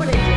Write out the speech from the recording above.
over.